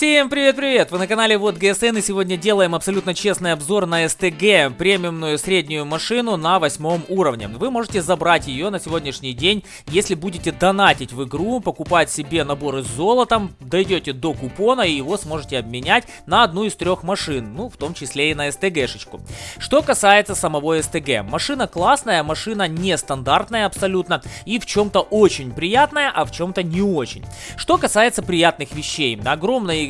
Всем привет-привет! Вы на канале Вот ГСН и сегодня делаем абсолютно честный обзор на СТГ, премиумную среднюю машину на восьмом уровне. Вы можете забрать ее на сегодняшний день, если будете донатить в игру, покупать себе наборы с золотом, дойдете до купона и его сможете обменять на одну из трех машин, ну в том числе и на СТГшечку. Что касается самого СТГ, машина классная, машина нестандартная абсолютно и в чем-то очень приятная, а в чем-то не очень. Что касается приятных вещей, огромный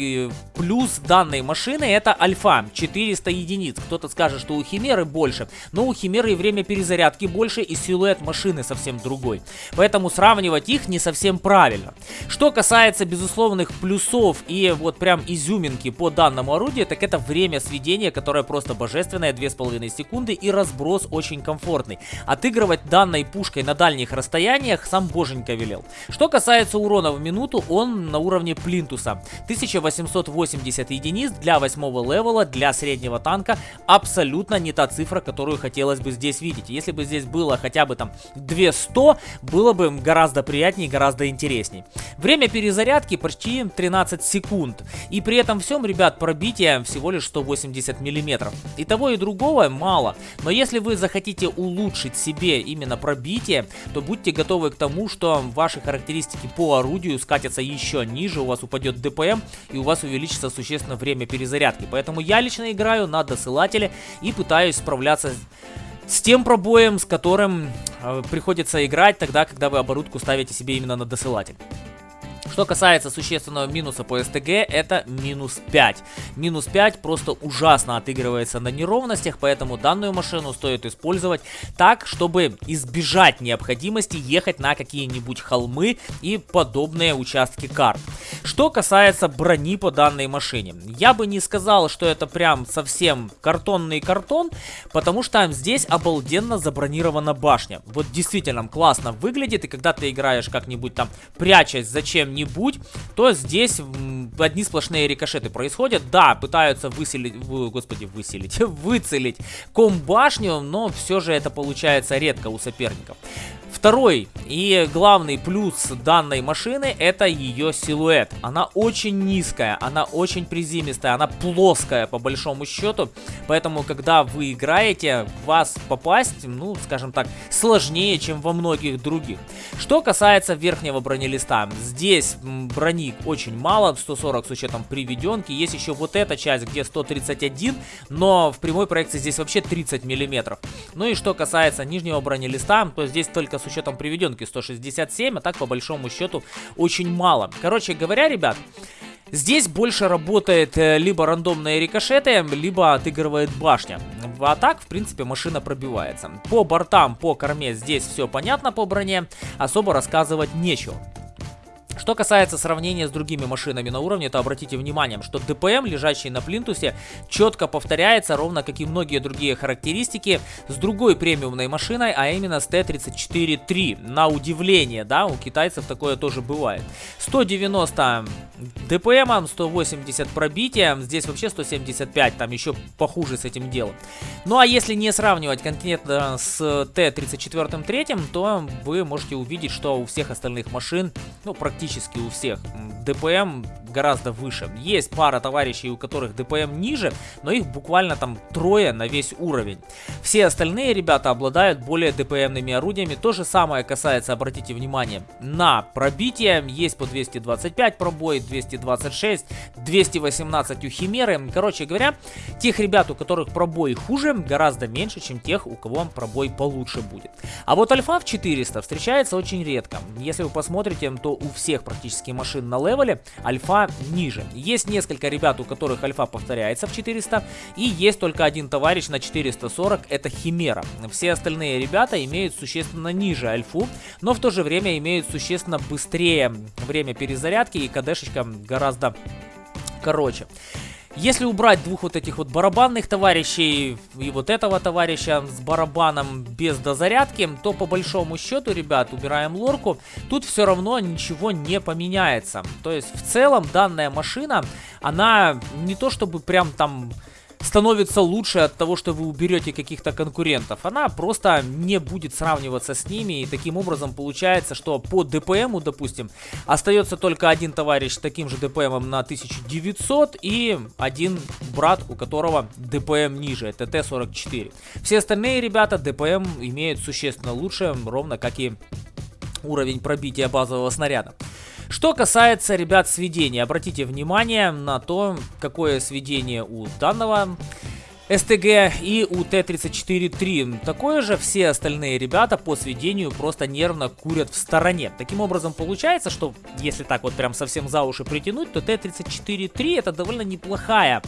плюс данной машины это альфа, 400 единиц. Кто-то скажет, что у Химеры больше, но у Химеры и время перезарядки больше, и силуэт машины совсем другой. Поэтому сравнивать их не совсем правильно. Что касается безусловных плюсов и вот прям изюминки по данному орудию, так это время сведения, которое просто божественное, 2,5 секунды, и разброс очень комфортный. Отыгрывать данной пушкой на дальних расстояниях сам боженька велел. Что касается урона в минуту, он на уровне плинтуса. 1800 880 единиц для 8 левела, для среднего танка абсолютно не та цифра, которую хотелось бы здесь видеть. Если бы здесь было хотя бы там 200, было бы гораздо приятнее гораздо интересней. Время перезарядки почти 13 секунд. И при этом всем, ребят, пробитие всего лишь 180 миллиметров. И того и другого мало. Но если вы захотите улучшить себе именно пробитие, то будьте готовы к тому, что ваши характеристики по орудию скатятся еще ниже, у вас упадет ДПМ и у вас увеличится существенно время перезарядки. Поэтому я лично играю на досылателе и пытаюсь справляться с тем пробоем, с которым э, приходится играть тогда, когда вы оборудку ставите себе именно на досылатель. Что касается существенного минуса по СТГ, это минус 5. Минус 5 просто ужасно отыгрывается на неровностях, поэтому данную машину стоит использовать так, чтобы избежать необходимости ехать на какие-нибудь холмы и подобные участки карт. Что касается брони по данной машине, я бы не сказал, что это прям совсем картонный картон, потому что здесь обалденно забронирована башня. Вот действительно классно выглядит, и когда ты играешь как-нибудь там прячась зачем нибудь то здесь одни сплошные рикошеты происходят. Да, пытаются выселить, вы, господи, выселить, выцелить комбашню, но все же это получается редко у соперников. Второй и главный плюс данной машины это ее силуэт. Она очень низкая, она очень приземистая, она плоская по большому счету. Поэтому, когда вы играете, вас попасть, ну, скажем так, сложнее, чем во многих других. Что касается верхнего бронелиста, здесь брони очень мало, 140 с учетом приведенки. Есть еще вот эта часть, где 131, но в прямой проекции здесь вообще 30 миллиметров. Ну и что касается нижнего бронелиста, то здесь только с учетом приведенки 167, а так по большому счету очень мало. Короче говоря, ребят... Здесь больше работает э, либо рандомные рикошеты, либо отыгрывает башня. А так, в принципе, машина пробивается. По бортам, по корме здесь все понятно по броне, особо рассказывать нечего. Что касается сравнения с другими машинами на уровне, то обратите внимание, что ДПМ, лежащий на плинтусе, четко повторяется, ровно как и многие другие характеристики, с другой премиумной машиной, а именно с Т-34-3. На удивление, да, у китайцев такое тоже бывает. 190 ДПМ, 180 пробития, здесь вообще 175, там еще похуже с этим делом. Ну а если не сравнивать конкретно с Т-34-3, то вы можете увидеть, что у всех остальных машин, ну практически практически у всех. ДПМ гораздо выше. Есть пара товарищей, у которых ДПМ ниже, но их буквально там трое на весь уровень. Все остальные ребята обладают более ДПМными орудиями. То же самое касается, обратите внимание, на пробитие. Есть по 225 пробой, 226, 218 у Химеры. Короче говоря, тех ребят, у которых пробой хуже, гораздо меньше, чем тех, у кого пробой получше будет. А вот Альфа в 400 встречается очень редко. Если вы посмотрите, то у всех практически машин на левеле альфа ниже. Есть несколько ребят, у которых альфа повторяется в 400, и есть только один товарищ на 440, это Химера. Все остальные ребята имеют существенно ниже альфу, но в то же время имеют существенно быстрее время перезарядки и КДшечка гораздо короче. Если убрать двух вот этих вот барабанных товарищей и вот этого товарища с барабаном без дозарядки, то по большому счету, ребят, убираем лорку, тут все равно ничего не поменяется. То есть в целом данная машина, она не то чтобы прям там становится лучше от того, что вы уберете каких-то конкурентов. Она просто не будет сравниваться с ними. И таким образом получается, что по ДПМу, допустим, остается только один товарищ с таким же ДПМом на 1900 и один брат, у которого ДПМ ниже, ТТ-44. Все остальные ребята ДПМ имеют существенно лучше, ровно как и уровень пробития базового снаряда. Что касается, ребят, сведения, обратите внимание на то, какое сведение у данного СТГ и у Т-34-3. Такое же все остальные ребята по сведению просто нервно курят в стороне. Таким образом получается, что если так вот прям совсем за уши притянуть, то Т-34-3 это довольно неплохая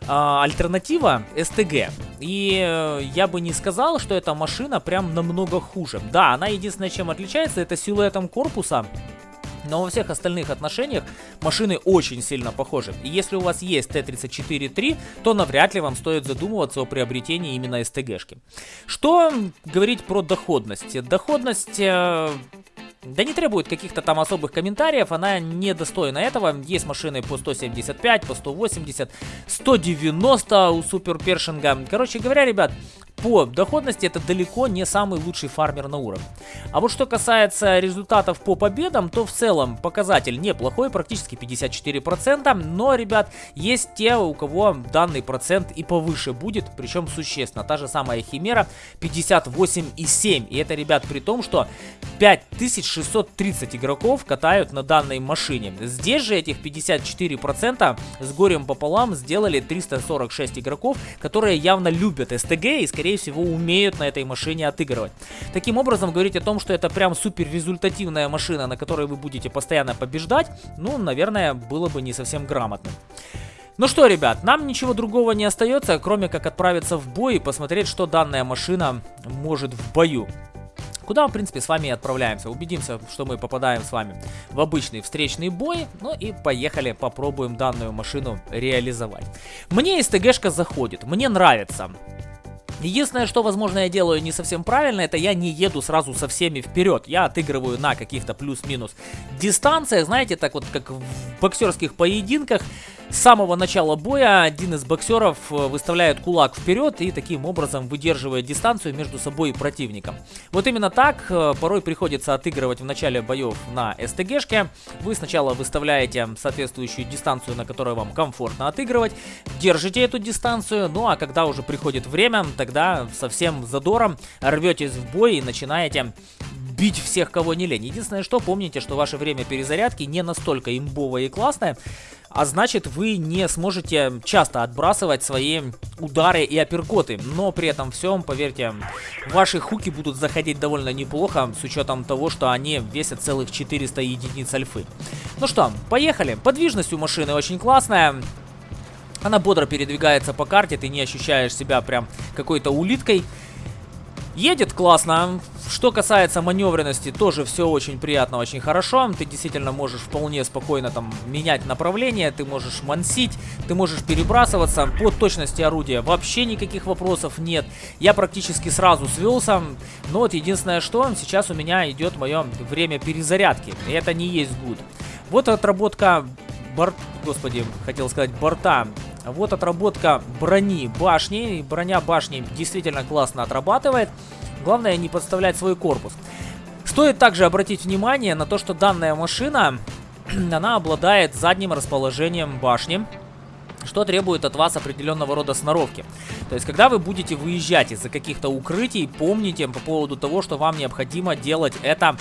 э, альтернатива СТГ. И э, я бы не сказал, что эта машина прям намного хуже. Да, она единственное чем отличается, это силуэтом корпуса. Но во всех остальных отношениях машины очень сильно похожи. И если у вас есть Т-34-3, то навряд ли вам стоит задумываться о приобретении именно СТГшки. Что говорить про доходность? Доходность... Э да не требует каких-то там особых комментариев, она недостойна этого. Есть машины по 175, по 180, 190 у Супер Першинга. Короче говоря, ребят, по доходности это далеко не самый лучший фармер на уровне. А вот что касается результатов по победам, то в целом показатель неплохой, практически 54%. Но, ребят, есть те, у кого данный процент и повыше будет, причем существенно. Та же самая Химера 58,7. И это, ребят, при том, что 5630 игроков катают на данной машине. Здесь же этих 54% с горем пополам сделали 346 игроков, которые явно любят СТГ и, скорее скорее всего, умеют на этой машине отыгрывать. Таким образом, говорить о том, что это прям супер результативная машина, на которой вы будете постоянно побеждать, ну, наверное, было бы не совсем грамотно. Ну что, ребят, нам ничего другого не остается, кроме как отправиться в бой и посмотреть, что данная машина может в бою. Куда в принципе, с вами и отправляемся. Убедимся, что мы попадаем с вами в обычный встречный бой. Ну и поехали, попробуем данную машину реализовать. Мне СТГшка заходит, мне нравится. Единственное, что, возможно, я делаю не совсем правильно, это я не еду сразу со всеми вперед. Я отыгрываю на каких-то плюс-минус дистанциях, знаете, так вот, как в боксерских поединках. С самого начала боя один из боксеров э, выставляет кулак вперед и таким образом выдерживает дистанцию между собой и противником. Вот именно так э, порой приходится отыгрывать в начале боев на СТГшке. Вы сначала выставляете соответствующую дистанцию, на которой вам комфортно отыгрывать, держите эту дистанцию, ну а когда уже приходит время, тогда со всем задором рветесь в бой и начинаете бить всех, кого не лень. Единственное, что помните, что ваше время перезарядки не настолько имбовое и классное, а значит вы не сможете часто отбрасывать свои удары и апперкоты. Но при этом всем, поверьте, ваши хуки будут заходить довольно неплохо, с учетом того, что они весят целых 400 единиц альфы. Ну что, поехали. Подвижность у машины очень классная. Она бодро передвигается по карте, ты не ощущаешь себя прям какой-то улиткой. Едет классно. Что касается маневренности, тоже все очень приятно, очень хорошо. Ты действительно можешь вполне спокойно там менять направление, ты можешь мансить, ты можешь перебрасываться. По точности орудия вообще никаких вопросов нет. Я практически сразу свелся. Но вот единственное, что сейчас у меня идет мое время перезарядки. И это не есть гуд. Вот отработка борт... Господи, хотел сказать борта вот отработка брони башни. Броня башни действительно классно отрабатывает. Главное не подставлять свой корпус. Стоит также обратить внимание на то, что данная машина, она обладает задним расположением башни что требует от вас определенного рода сноровки. То есть, когда вы будете выезжать из-за каких-то укрытий, помните по поводу того, что вам необходимо делать это,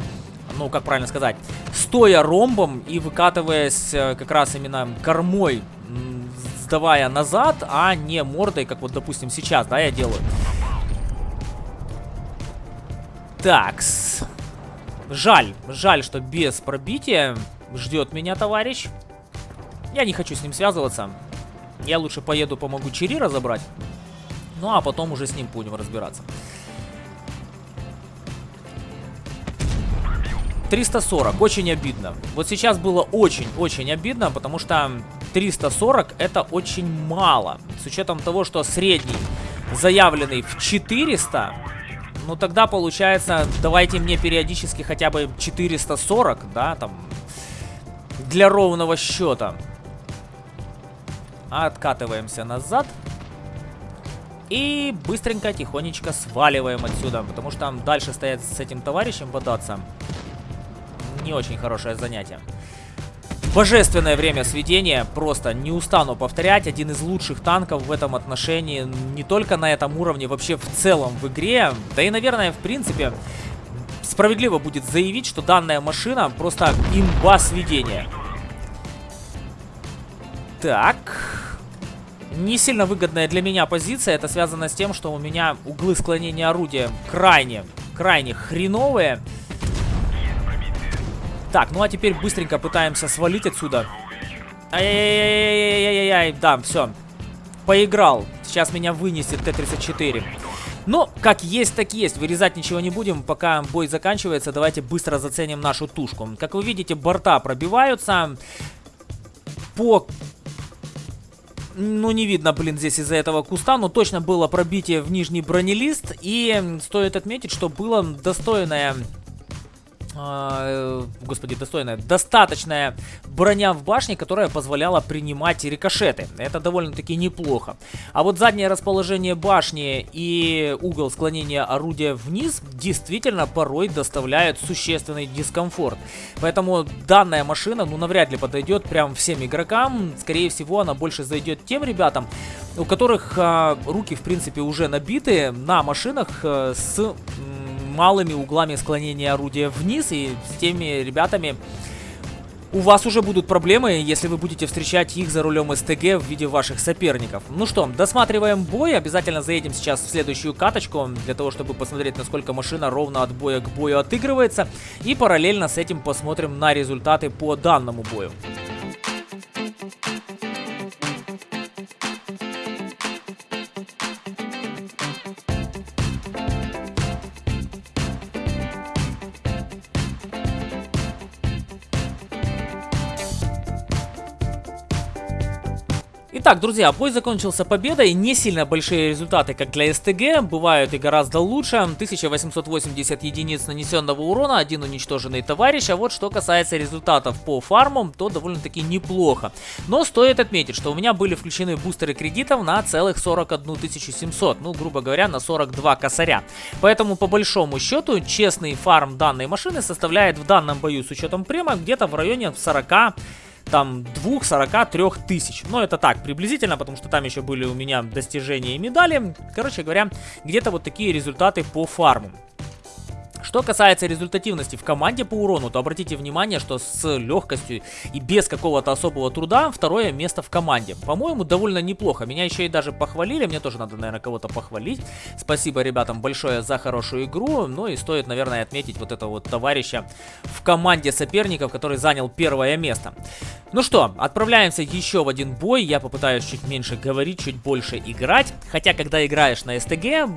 ну, как правильно сказать, стоя ромбом и выкатываясь э, как раз именно кормой сдавая назад, а не мордой, как вот, допустим, сейчас, да, я делаю. Такс. Жаль, жаль, что без пробития ждет меня товарищ. Я не хочу с ним связываться. Я лучше поеду, помогу Чири разобрать. Ну, а потом уже с ним будем разбираться. 340, очень обидно. Вот сейчас было очень-очень обидно, потому что 340 это очень мало. С учетом того, что средний заявленный в 400, ну тогда получается, давайте мне периодически хотя бы 440, да, там, для ровного счета. Откатываемся назад. И быстренько, тихонечко сваливаем отсюда, потому что там дальше стоять с этим товарищем бодаться не очень хорошее занятие. Божественное время сведения, просто не устану повторять, один из лучших танков в этом отношении, не только на этом уровне, вообще в целом в игре, да и, наверное, в принципе, справедливо будет заявить, что данная машина просто имба сведения. Так, не сильно выгодная для меня позиция, это связано с тем, что у меня углы склонения орудия крайне, крайне хреновые. Так, ну а теперь быстренько пытаемся свалить отсюда. Ай-яй-яй-яй-яй-яй-яй. Да, все. Поиграл. Сейчас меня вынесет Т-34. Но, как есть, так есть. Вырезать ничего не будем, пока бой заканчивается. Давайте быстро заценим нашу тушку. Как вы видите, борта пробиваются. По... Ну, не видно, блин, здесь из-за этого куста, но точно было пробитие в нижний бронелист. И стоит отметить, что было достойное э, господи, достойная, достаточная броня в башне, которая позволяла принимать рикошеты. Это довольно-таки неплохо. А вот заднее расположение башни и угол склонения орудия вниз действительно порой доставляют существенный дискомфорт. Поэтому данная машина, ну, навряд ли подойдет прям всем игрокам. Скорее всего, она больше зайдет тем ребятам, у которых э, руки, в принципе, уже набиты на машинах э, с малыми углами склонения орудия вниз. И с теми ребятами у вас уже будут проблемы, если вы будете встречать их за рулем СТГ в виде ваших соперников. Ну что, досматриваем бой. Обязательно заедем сейчас в следующую каточку, для того, чтобы посмотреть, насколько машина ровно от боя к бою отыгрывается. И параллельно с этим посмотрим на результаты по данному бою. Итак, друзья, бой закончился победой. Не сильно большие результаты, как для СТГ. Бывают и гораздо лучше. 1880 единиц нанесенного урона, один уничтоженный товарищ. А вот что касается результатов по фармам, то довольно-таки неплохо. Но стоит отметить, что у меня были включены бустеры кредитов на целых 41 700. Ну, грубо говоря, на 42 косаря. Поэтому, по большому счету, честный фарм данной машины составляет в данном бою с учетом према где-то в районе 40 там 2-43 тысяч. Но это так, приблизительно, потому что там еще были у меня достижения и медали. Короче говоря, где-то вот такие результаты по фарму. Что касается результативности в команде по урону, то обратите внимание, что с легкостью и без какого-то особого труда второе место в команде. По-моему, довольно неплохо. Меня еще и даже похвалили, мне тоже надо, наверное, кого-то похвалить. Спасибо ребятам большое за хорошую игру. Ну и стоит, наверное, отметить вот этого вот товарища в команде соперников, который занял первое место. Ну что, отправляемся еще в один бой. Я попытаюсь чуть меньше говорить, чуть больше играть. Хотя, когда играешь на СТГ,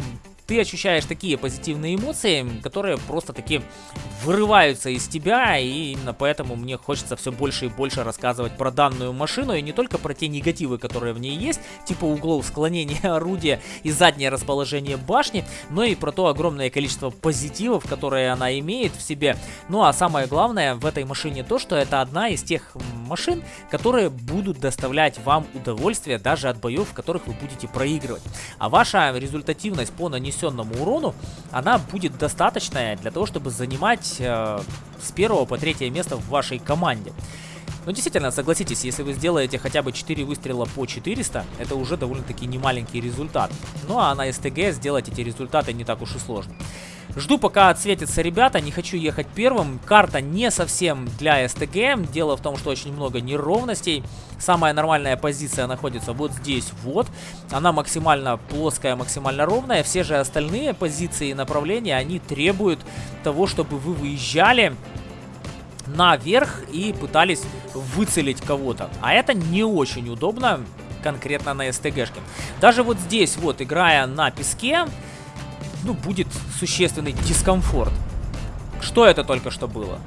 ты ощущаешь такие позитивные эмоции, которые просто таки вырываются из тебя, и именно поэтому мне хочется все больше и больше рассказывать про данную машину, и не только про те негативы, которые в ней есть, типа углов склонения орудия и заднее расположение башни, но и про то огромное количество позитивов, которые она имеет в себе. Ну а самое главное в этой машине то, что это одна из тех машин, которые будут доставлять вам удовольствие даже от боев, в которых вы будете проигрывать. А ваша результативность по нанесенному урону, она будет достаточная для того, чтобы занимать э, с первого по третье место в вашей команде. Но действительно, согласитесь, если вы сделаете хотя бы 4 выстрела по 400, это уже довольно-таки немаленький результат. Ну а на СТГ сделать эти результаты не так уж и сложно. Жду пока отсветятся ребята, не хочу ехать первым. Карта не совсем для СТГ. Дело в том, что очень много неровностей. Самая нормальная позиция находится вот здесь вот. Она максимально плоская, максимально ровная. Все же остальные позиции и направления, они требуют того, чтобы вы выезжали наверх и пытались выцелить кого-то. А это не очень удобно конкретно на СТГшке. Даже вот здесь вот, играя на песке, ну, будет существенный дискомфорт. Что это только что было?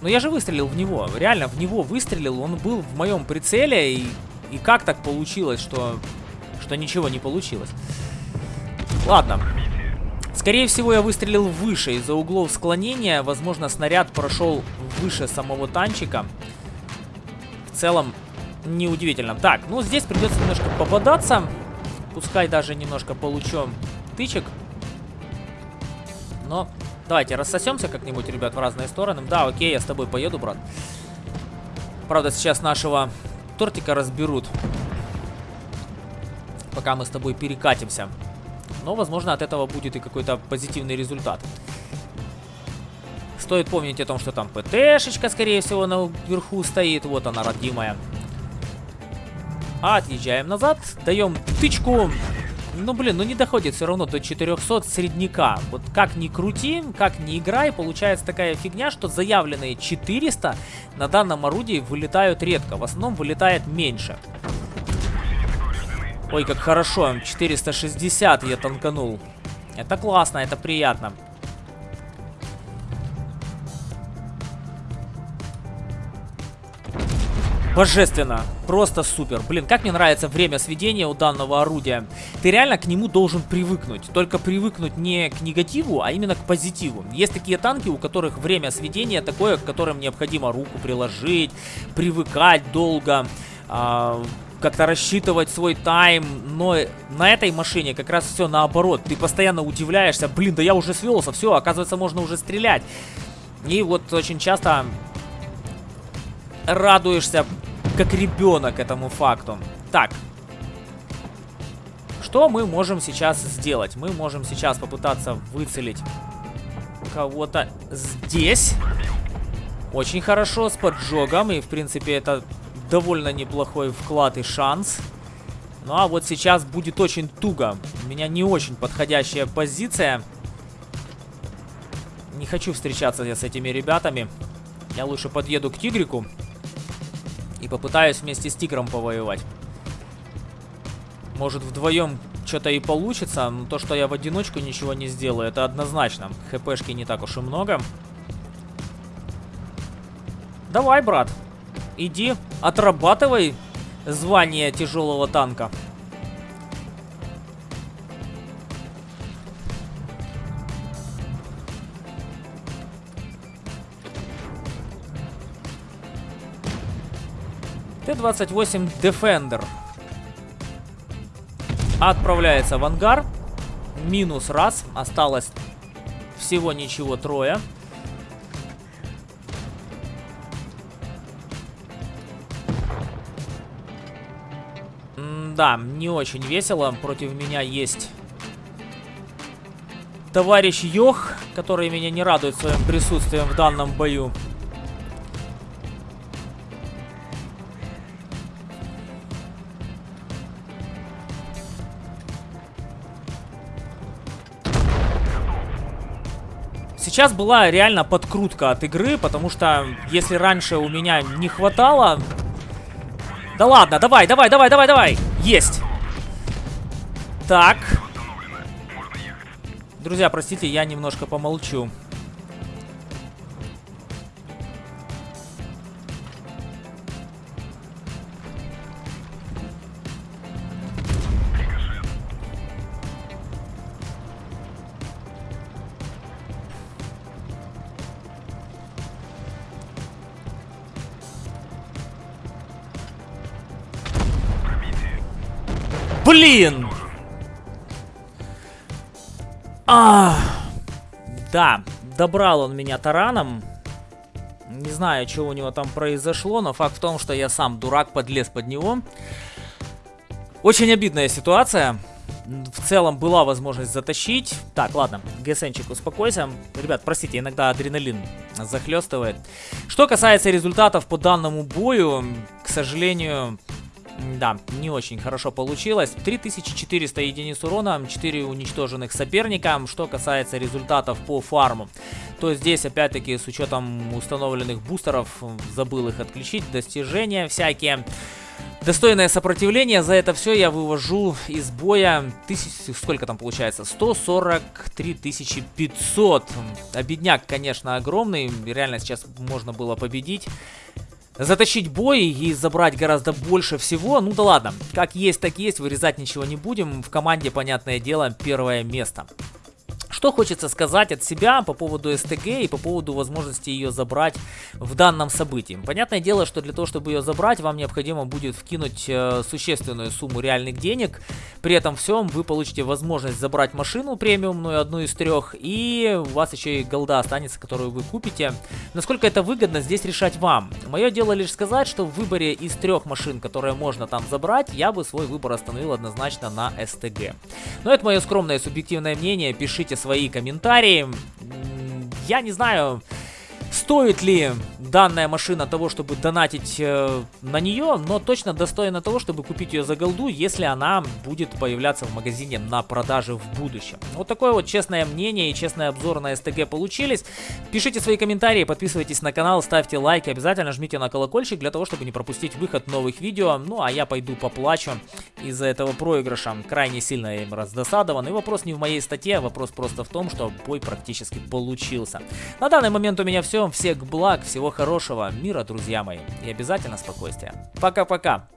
Ну, я же выстрелил в него. Реально, в него выстрелил. Он был в моем прицеле. И, и как так получилось, что, что ничего не получилось? Ладно. Скорее всего, я выстрелил выше. Из-за углов склонения, возможно, снаряд прошел выше самого танчика. В целом, неудивительно. Так, ну, здесь придется немножко попадаться. Пускай даже немножко получу тычек. Но давайте рассосемся как-нибудь, ребят, в разные стороны. Да, окей, я с тобой поеду, брат. Правда, сейчас нашего тортика разберут. Пока мы с тобой перекатимся. Но, возможно, от этого будет и какой-то позитивный результат. Стоит помнить о том, что там ПТшечка, скорее всего, наверху стоит. Вот она, родимая. Отъезжаем назад, даем тычку. Ну, блин, ну не доходит все равно до 400 средняка. Вот как ни крути, как ни играй, получается такая фигня, что заявленные 400 на данном орудии вылетают редко. В основном вылетает меньше. Ой, как хорошо, 460 я танканул. Это классно, это приятно. Божественно. Просто супер. Блин, как мне нравится время сведения у данного орудия. Ты реально к нему должен привыкнуть. Только привыкнуть не к негативу, а именно к позитиву. Есть такие танки, у которых время сведения такое, к которым необходимо руку приложить, привыкать долго. А, как-то рассчитывать свой тайм, но на этой машине как раз все наоборот. Ты постоянно удивляешься, блин, да я уже свелся, все, оказывается, можно уже стрелять. И вот очень часто радуешься как ребенок этому факту. Так. Что мы можем сейчас сделать? Мы можем сейчас попытаться выцелить кого-то здесь. Очень хорошо, с поджогом. И, в принципе, это довольно неплохой вклад и шанс. Ну, а вот сейчас будет очень туго. У меня не очень подходящая позиция. Не хочу встречаться я с этими ребятами. Я лучше подъеду к тигрику. И попытаюсь вместе с тигром повоевать. Может вдвоем что-то и получится, но то, что я в одиночку ничего не сделаю, это однозначно. ХПшки не так уж и много. Давай, брат. Иди, отрабатывай звание тяжелого танка. Т-28 Defender. Отправляется в ангар. Минус раз. Осталось всего ничего трое. М да, не очень весело. Против меня есть товарищ Йох, который меня не радует своим присутствием в данном бою. Сейчас была реально подкрутка от игры, потому что если раньше у меня не хватало... Да ладно, давай, давай, давай, давай, давай! Есть! Так. Друзья, простите, я немножко помолчу. Блин! А, да, добрал он меня тараном. Не знаю, что у него там произошло, но факт в том, что я сам дурак подлез под него. Очень обидная ситуация. В целом была возможность затащить. Так, ладно, ГСНчик, успокойся. Ребят, простите, иногда адреналин захлестывает. Что касается результатов по данному бою, к сожалению, да, не очень хорошо получилось. 3400 единиц урона, 4 уничтоженных соперника. Что касается результатов по фарму, то здесь опять-таки с учетом установленных бустеров, забыл их отключить, достижения всякие. Достойное сопротивление, за это все я вывожу из боя, тысяч, сколько там получается, 143 500. Обедняк, конечно, огромный, реально сейчас можно было победить затащить бой и забрать гораздо больше всего. Ну да ладно, как есть, так есть, вырезать ничего не будем. В команде, понятное дело, первое место. Что хочется сказать от себя по поводу СТГ и по поводу возможности ее забрать в данном событии. Понятное дело, что для того, чтобы ее забрать, вам необходимо будет вкинуть э, существенную сумму реальных денег. При этом всем вы получите возможность забрать машину премиумную, одну из трех, и у вас еще и голда останется, которую вы купите. Насколько это выгодно, здесь решать вам. Мое дело лишь сказать, что в выборе из трех машин, которые можно там забрать, я бы свой выбор остановил однозначно на СТГ. Но это мое скромное субъективное мнение, пишите свои комментарии. Я не знаю, Стоит ли данная машина того, чтобы донатить э, на нее, но точно достойна того, чтобы купить ее за голду, если она будет появляться в магазине на продаже в будущем. Вот такое вот честное мнение и честный обзор на СТГ получились. Пишите свои комментарии, подписывайтесь на канал, ставьте лайки, обязательно жмите на колокольчик для того, чтобы не пропустить выход новых видео. Ну а я пойду поплачу из-за этого проигрыша. Крайне сильно я им раздосадован. И вопрос не в моей статье, а вопрос просто в том, что бой практически получился. На данный момент у меня все. Всех благ, всего хорошего, мира, друзья мои. И обязательно спокойствия. Пока-пока.